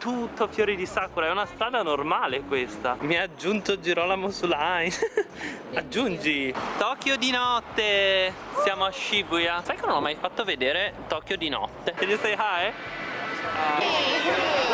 tutto fiori di sakura, è una strada normale questa. Mi ha aggiunto Girolamo su Line. Aggiungi. Tokyo di notte. Siamo a Shibuya. Sai che non ho mai fatto vedere Tokyo di notte? Can you say hi? Smile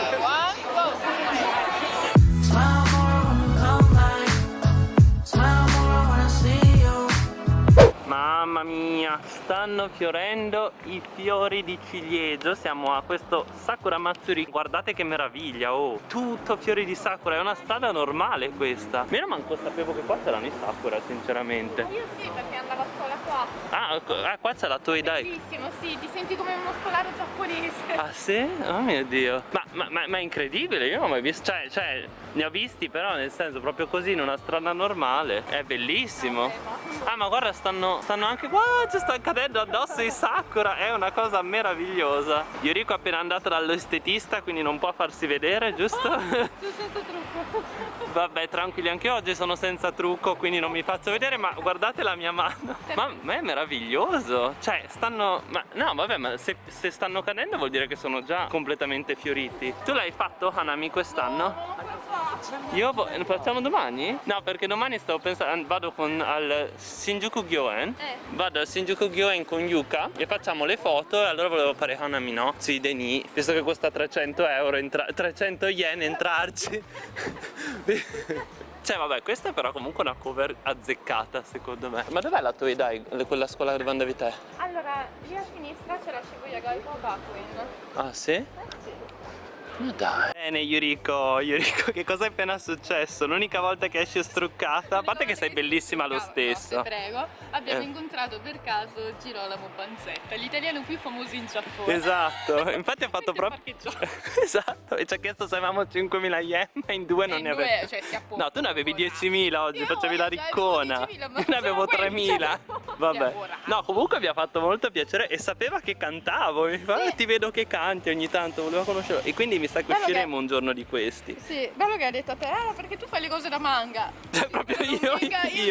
Mamma mia, stanno fiorendo i fiori di ciliegio Siamo a questo Sakura Matsuri. Guardate che meraviglia, oh Tutto fiori di Sakura, è una strada normale questa. Io manco sapevo che qua c'erano i Sakura, sinceramente. Io sì, perché andavo a scuola qua. Ah, ecco, ah, qua c'è la Toei Bellissimo, sì, ti senti come uno scolaro giapponese. Ah sì? Oh mio dio ma, ma, ma, ma è incredibile, io non ho mai visto Cioè, cioè, ne ho visti però nel senso proprio così in una strada normale È bellissimo Ah ma guarda stanno, stanno anche qua Ci sta cadendo addosso i sakura È una cosa meravigliosa Yuriko è appena andata dall'estetista Quindi non può farsi vedere, giusto? Sono senza trucco. Vabbè tranquilli anche oggi sono senza trucco Quindi non mi faccio vedere Ma guardate la mia mano Ma, ma è meraviglioso Cioè stanno ma, No vabbè ma se, se stanno cadendo vuol dire che sono già completamente fioriti Tu l'hai fatto Hanami quest'anno? Io facciamo domani? No, perché domani stavo pensando, vado con al Shinjuku Gyoen Eh. Vado al Shinjuku Gyoen con Yuka e facciamo le foto e allora volevo fare Hanami no? Sui Deni, visto che costa 300 euro, entra- 300 yen entrarci Cioè vabbè, questa è però comunque una cover azzeccata secondo me Ma dov'è la Toei Dai, quella scuola dove andavi te? Allora, lì a sinistra c'è la Shibuya Gaiko Gakuen. Ah sì? Eh sì. Ma dai Bene Yuriko, Yuriko che cosa è appena successo? L'unica volta che esci struccata A parte che sei bellissima lo stesso No, prego. Abbiamo Eh. incontrato per caso Girolamo Panzetta, l'italiano più famoso in Giappone. Esatto, infatti ha fatto proprio. Esatto, e ci ha chiesto se avevamo 5.000 yen Ma in due non in ne due, avevi cioè, No, tu ne avevi buona. 10.000 oggi, Io facevi la avevo riccona 10.000, ma Io ne avevo sono quelli, 3.000 cioè, Vabbè. No, comunque mi ha fatto molto piacere e sapeva che cantavo Mi fa, Sì. "Ah, ti vedo che canti ogni tanto, voleva conoscerlo E quindi mi sa che Bello che- usciremo un giorno di questi Sì, bello che ha detto a te, ah, perché tu fai le cose da manga. Cioè proprio io, venga- io.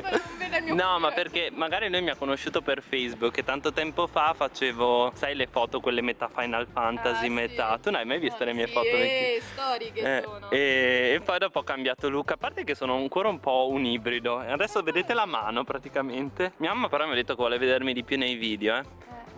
io No ma perché magari lui mi ha conosciuto per Facebook E tanto tempo fa facevo, sai le foto quelle metà Final Fantasy, Ah, sì. metà Tu non hai mai visto Ah, le mie sì, foto? Eh, storiche Eh, sono. e, e poi dopo ho cambiato look A parte che sono ancora un po' un ibrido adesso vedete la mano praticamente Mia mamma però mi ha detto che vuole vedermi di più nei video eh.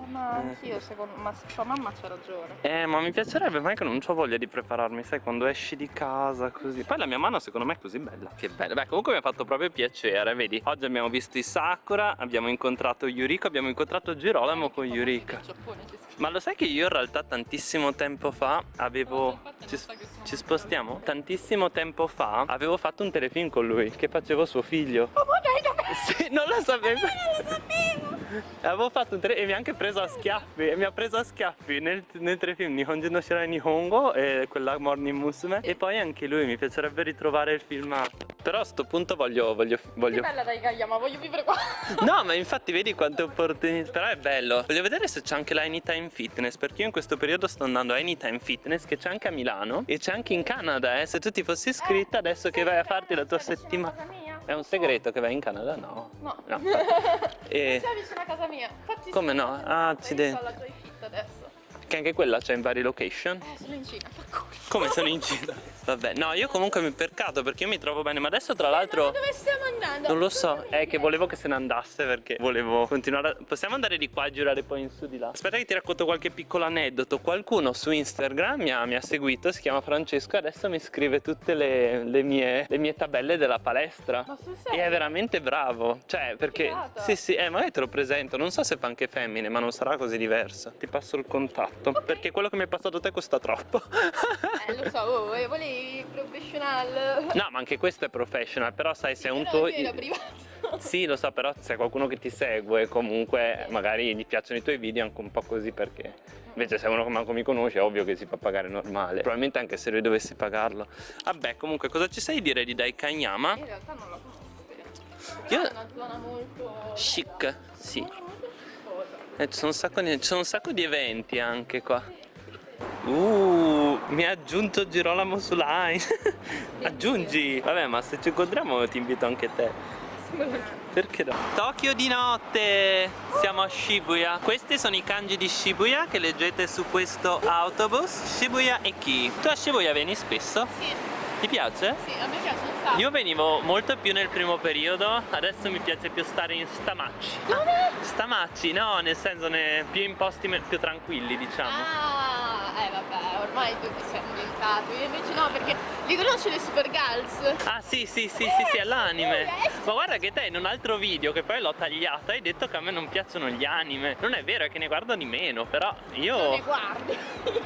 Eh, ma anch'io secondo ma sua mamma c'ha ragione. Eh ma mi piacerebbe ma è che non ho voglia di prepararmi Sai quando esci di casa così Poi la mia mano secondo me è così bella Che bella Beh comunque mi ha fatto proprio piacere Vedi Oggi abbiamo visto i Sakura Abbiamo incontrato Yuriko Abbiamo incontrato Girolamo con Yurika. Ma lo sai che io in realtà tantissimo tempo fa avevo... Ci, ci spostiamo? Tantissimo tempo fa avevo fatto un telefilm con lui che facevo suo figlio. Oh, ma dai, dai. Sì, non lo sapevo. Avevo fatto un telefilm e mi ha anche preso a schiaffi. E mi ha preso a schiaffi nel, nel telefilm Nihonjin no Shirai Nihongo e quella Morning Musume. E poi anche lui mi piacerebbe ritrovare il filmato. Però a sto punto voglio... voglio, Che voglio... bella dai Gayama, voglio vivere qua. No, ma infatti vedi quante opportunità. Però è bello. Voglio vedere se c'è anche la Anytime Fitness. Perché io in questo periodo sto andando a Anytime Fitness, che c'è anche a Milano e c'è anche in Canada. Eh. Se tu ti fossi iscritta adesso che vai a farti la tua settimana. È un segreto che vai in Canada? No. No. No. E Sei vicino a casa mia. Infatti Come no? Ah, accidenti. Io sto alla Joy Fit adesso. Che anche quella c'è in varie location. Eh, sono in Cina. fa. Come sono in Cina? Vabbè, no, io comunque mi percato perché io mi trovo bene, ma adesso tra Ma l'altro. dove stiamo andando? Non lo so, è che volevo che se ne andasse perché volevo continuare a... Possiamo andare di qua e girare poi in su di là? Aspetta che ti racconto qualche piccolo aneddoto Qualcuno su Instagram mi ha, mi ha seguito, si chiama Francesco e adesso mi scrive tutte le, le mie, le mie tabelle della palestra Ma sul E è veramente bravo Cioè perché Figata. Sì sì eh magari te lo presento Non so se fa anche femmine ma non sarà così diverso Ti passo il contatto Perché quello che mi hai passato te costa troppo Eh, lo so, oh, eh, volevi professional. No ma anche questo è professional Però sai se è un tuo. Sì, lo so, però se qualcuno che ti segue comunque magari gli piacciono i tuoi video anche un po' così perché invece se uno che manco mi conosce è ovvio che si fa pagare normale. Probabilmente anche se lui dovesse pagarlo. Vabbè, comunque cosa ci sai dire di Daikanyama? In realtà non la conosco. Io- è una zona molto... Chic, sì. Molto, molto schifosa. E ci sono, un sacco di, ci sono un sacco di eventi anche qua. Uh, mi ha aggiunto Girolamo su Line. Aggiungi. Vabbè, ma se ci incontriamo ti invito anche te. Perché no? Tokyo di notte! Siamo a Shibuya. Questi sono i kanji di Shibuya che leggete su questo autobus. Shibuya e chi? Tu a Shibuya vieni spesso? Sì, Ti piace? sì, a me piace un sacco. Io venivo molto più nel primo periodo, adesso mi piace più stare in Stamacci. Dove? Stamacci, no, nel senso ne- più in posti più tranquilli, diciamo. Ah, eh vabbè, ormai tutti siamo ambientati. Io invece no, perché li conosci le Super Girls? Ah sì sì sì sì sì è l'anime Ma guarda che te in un altro video che poi l'ho tagliato hai detto che a me non piacciono gli anime. Non è vero è che ne guardo di meno Però Non ne io guardi.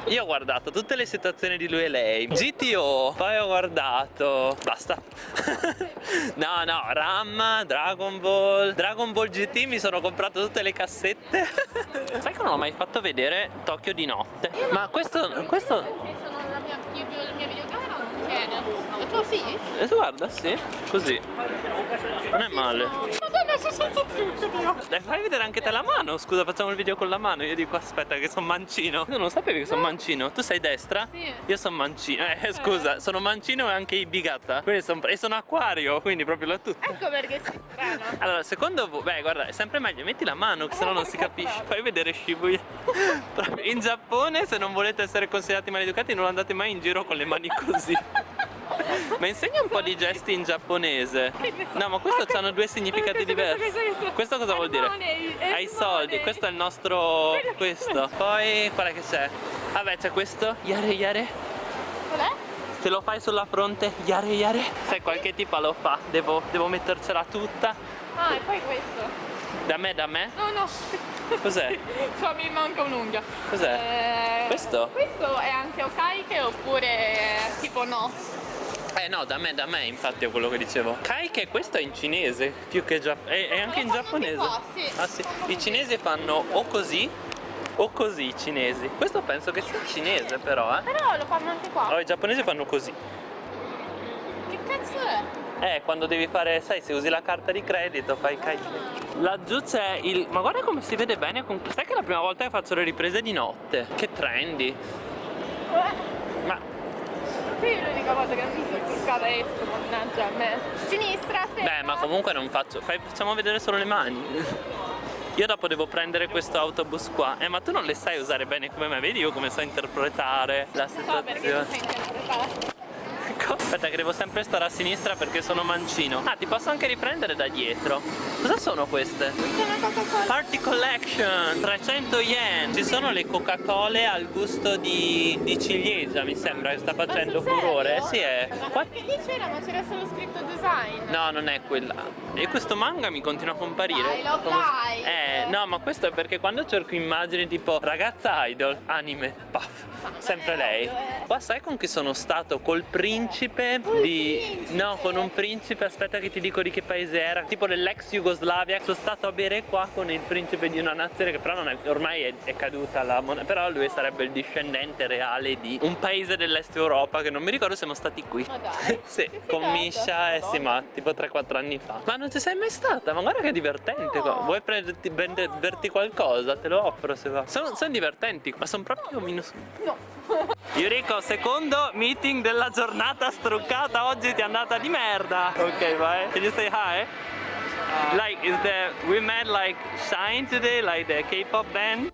Io ho guardato tutte le situazioni di lui e lei. GTO Poi ho guardato Basta. No no Ram Dragon Ball Dragon Ball GT mi sono comprato tutte le cassette. Sai che non ho mai fatto vedere Tokyo di notte? Ma questo Questo Perché sono la mia, io, la mia videocamera non tiene. E tu sì? eh, Guarda sì Così Non è male Madonna, sono senza Dio. Dai, fai vedere anche te la mano. Scusa, facciamo il video con la mano. Io dico, aspetta, che sono mancino. Tu non sapevi che sono mancino? Tu sei destra? Sì. Io sono mancino. Eh, scusa, sono mancino e anche i bigata. Quindi son- e sono acquario, quindi proprio la tutta. Ecco perché sei strano. Allora, secondo voi, beh, guarda, è sempre meglio, metti la mano, che sennò non si capisce. Fai vedere Shibuya. In Giappone, se non volete essere considerati maleducati, non andate mai in giro con le mani così. Ma insegna un po' di gesti in giapponese. No, ma questo hanno due significati diversi. Questo cosa vuol dire? Hai soldi, questo è il nostro. questo. Poi qual è che c'è? Vabbè, c'è questo. Yare yare. Qual è? Se lo fai sulla fronte, yare yare. Sai, qualche tipa lo fa. Devo, devo mettercela tutta. Ah, e poi questo. Da me, da me. No, no. Cos'è? Cioè, mi manca un'unghia. Cos'è? Eh, Questo? Questo è anche okaike oppure eh, tipo no? Eh no, da me, da me, infatti è quello che dicevo. Kaike, questo è in cinese, più che giapponese. È, è anche in giapponese. anche qua, sì. Ah sì. I cinesi fanno o così o così i cinesi. Questo penso che sia cinese però, eh. Però lo fanno anche qua. Oh, i giapponesi fanno così. Che cazzo è? Eh, quando devi fare, sai, se usi la carta di credito fai kaike. Laggiù c'è il... Ma guarda come si vede bene con... Sai che è la prima volta che faccio le riprese di notte? Che trendy. Eh, Qui è l'unica cosa che non mi sono toccata esco, mannaggia a me. Sinistra, aspetta. Beh, ma comunque non faccio. Fai, facciamo vedere solo le mani. Io dopo devo prendere questo autobus qua. Eh, ma tu non le sai usare bene come me. Vedi io come so interpretare la So perché non situazione. interpretata. Ecco. Aspetta, che devo sempre stare a sinistra perché sono mancino. Ah, ti posso anche riprendere da dietro. Cosa sono queste? Party Collection 300 yen Ci sono le Coca-Cola al gusto di, di ciliegia mi sembra che sta facendo furore? Sì è Ma Qua- che lì c'era, ma c'era solo scritto design. No, non è quella. E questo manga mi continua a comparire. Dai, Come- Live. Eh, no, ma questo è perché quando cerco immagini tipo ragazza idol, anime, paf, sempre lei. eh. Qua sai con chi sono stato? Col principe di... No, con un principe, aspetta che ti dico di che paese era. Tipo dell'ex Jugoslavia. Sono stato a bere qua con il principe di una nazione che però non è, ormai è, è caduta la moneta. Però lui sarebbe il discendente reale di un paese dell'est Europa che non mi ricordo siamo stati qui. Ma dai. sì, con. Misha e sì, ma tipo 3-4 anni fa. Ma non ci sei mai stata? Ma guarda che divertente No. qua. Vuoi prenderti, berti qualcosa? Te lo offro se va. Sono, sono divertenti, ma sono proprio minuscoli. No. Yuriko, secondo meeting della giornata struccata oggi ti è andata di merda. Ok, vai. Can you say hi? Like, is the we met like Shine today, like the K-pop band?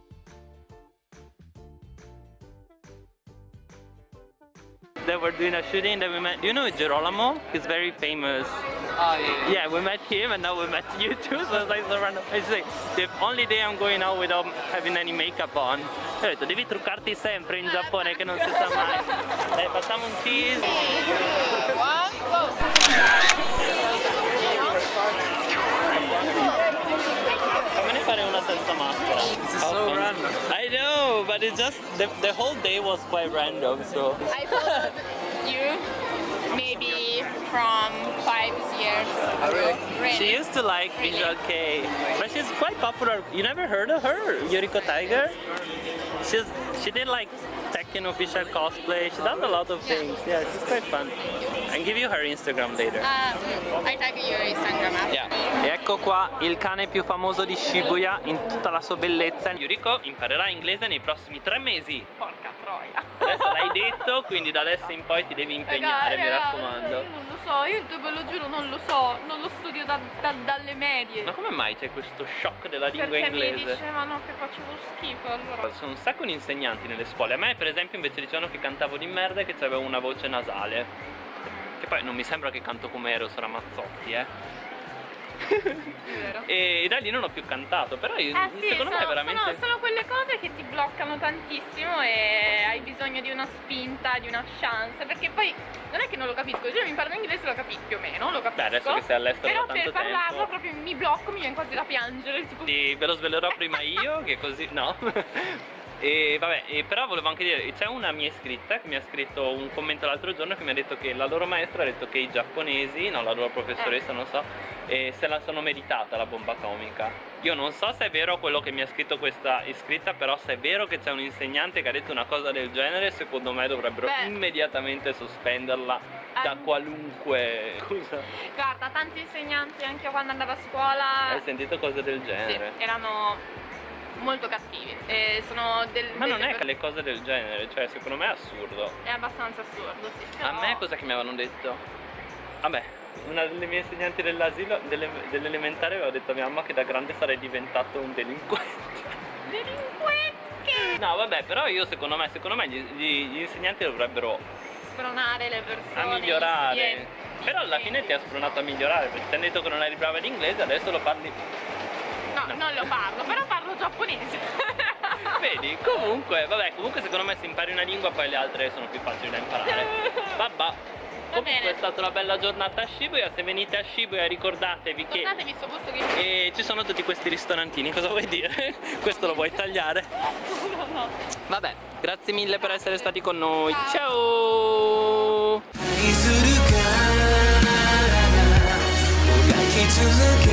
They were doing a shooting that we met. You know Girolamo? He's very famous. Oh, yeah. Yeah, we met him and now we met you too, so it's like so random. It's like the only day I'm going out without having any makeup on. Ho detto, devi truccarti sempre in Giappone che non si sa mai. Dai, facciamo un cheese. But it just, the, the whole day was quite random, so. I followed you maybe from five years. Oh, really? Really. She used to like Visual K, but she's quite popular. You never heard of her, Yuriko Tiger? She's she did like tech Tekken official cosplay. She does a lot of things. Yeah, she's quite fun. I'll give you her Instagram later. Uh, I tag your Instagram app. Yeah. E ecco qua il cane più famoso di Shibuya in tutta la sua bellezza. Yuriko imparerà inglese nei prossimi tre mesi. Porca troia. Adesso l'hai detto, quindi da adesso in poi ti devi impegnare, mi Raga, raccomando. Io non lo so, io ve lo giuro non lo so, non lo studio da- da- dalle medie. Ma come mai c'è questo shock della lingua Perché mi inglese? dicevano che facevo schifo allora. Sono un sacco di insegnanti nelle scuole. A me, per esempio, invece dicevano che cantavo di merda e che avevo una voce nasale. Che poi non mi sembra che canto come Eros Ramazzotti, eh. Vero. E da lì non ho più cantato. Però io- Eh sì, secondo sono, me veramente. sono- sono quelle cose che ti bloccano tantissimo e hai bisogno di una spinta, di una chance, perché poi non è che non lo capisco, io mi parlo inglese lo capisco più o meno, lo capisco. Beh, adesso che sei all'estero Però per parlarlo tempo. proprio mi blocco, mi viene quasi da piangere, tipo Sì, ve lo svelerò prima io, che così. No. E vabbè, e però volevo anche dire, c'è una mia iscritta che mi ha scritto un commento l'altro giorno che mi ha detto che la loro maestra ha detto che i giapponesi, no la loro professoressa non so, eh, se la sono meritata la bomba atomica. Io non so se è vero quello che mi ha scritto questa iscritta, però se è vero che c'è un insegnante che ha detto una cosa del genere, secondo me dovrebbero Beh. immediatamente sospenderla da qualunque... Scusa, Guarda, tanti insegnanti anche quando andavo a scuola hai sentito cose del sì, genere? erano molto cattivi. E sono del, Ma non è che le cose del genere, cioè secondo me è assurdo. È abbastanza assurdo, sì. A però- me cosa che mi avevano detto? Vabbè, una delle mie insegnanti dell'asilo, delle- dell'elementare aveva detto a mia mamma che da grande sarei diventato un delinquente. Delinquenti! No vabbè, però io secondo me, secondo me gli, gli- gli insegnanti dovrebbero Spronare le persone. a gli migliorare. Però alla fine ti ha spronato a migliorare, perché ti hanno detto che non eri brava in inglese, adesso lo parli. No, No. non lo parlo, però parlo giapponese. Vedi? Comunque, vabbè, comunque secondo me se impari una lingua poi le altre sono più facili da imparare. Vabbè. Comunque bene. è stata una bella giornata a Shibuya, se venite a Shibuya ricordatevi che che E ci sono tutti questi ristorantini, cosa vuoi dire? Questo lo vuoi tagliare? no, no. Vabbè, grazie mille per essere stati con noi. Ciao. Ciao!